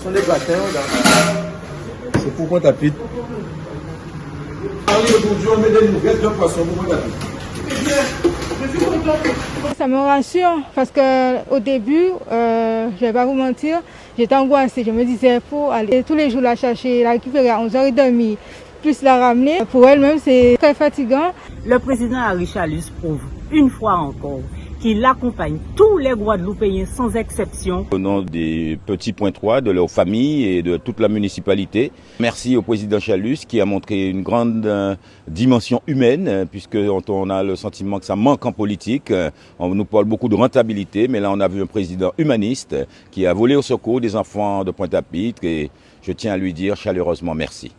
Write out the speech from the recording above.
Ce sont des gratins. C'est pour Pointe-à-Pitre. Aujourd'hui, on met des nouvelles de poissons pour Pointe-à-Pitre. Ça me rassure parce que au début, euh, je vais pas vous mentir, j'étais angoissée. Je me disais, il faut aller tous les jours la chercher, la récupérer à 11h30, plus la ramener. Pour elle-même, c'est très fatigant. Le président Chalus prouve une fois encore qu'il accompagne tous les Guadeloupéens sans exception. Au nom des petits points 3, de leurs familles et de toute la municipalité, merci au président Chalus qui a montré une grande euh, dimension humaine, euh, puisque on a le sentiment que ça manque en politique. Euh, on nous parle beaucoup de rentabilité, mais là on a vu un président humaniste qui a volé au secours des enfants de Pointe-à-Pitre et je tiens à lui dire chaleureusement merci.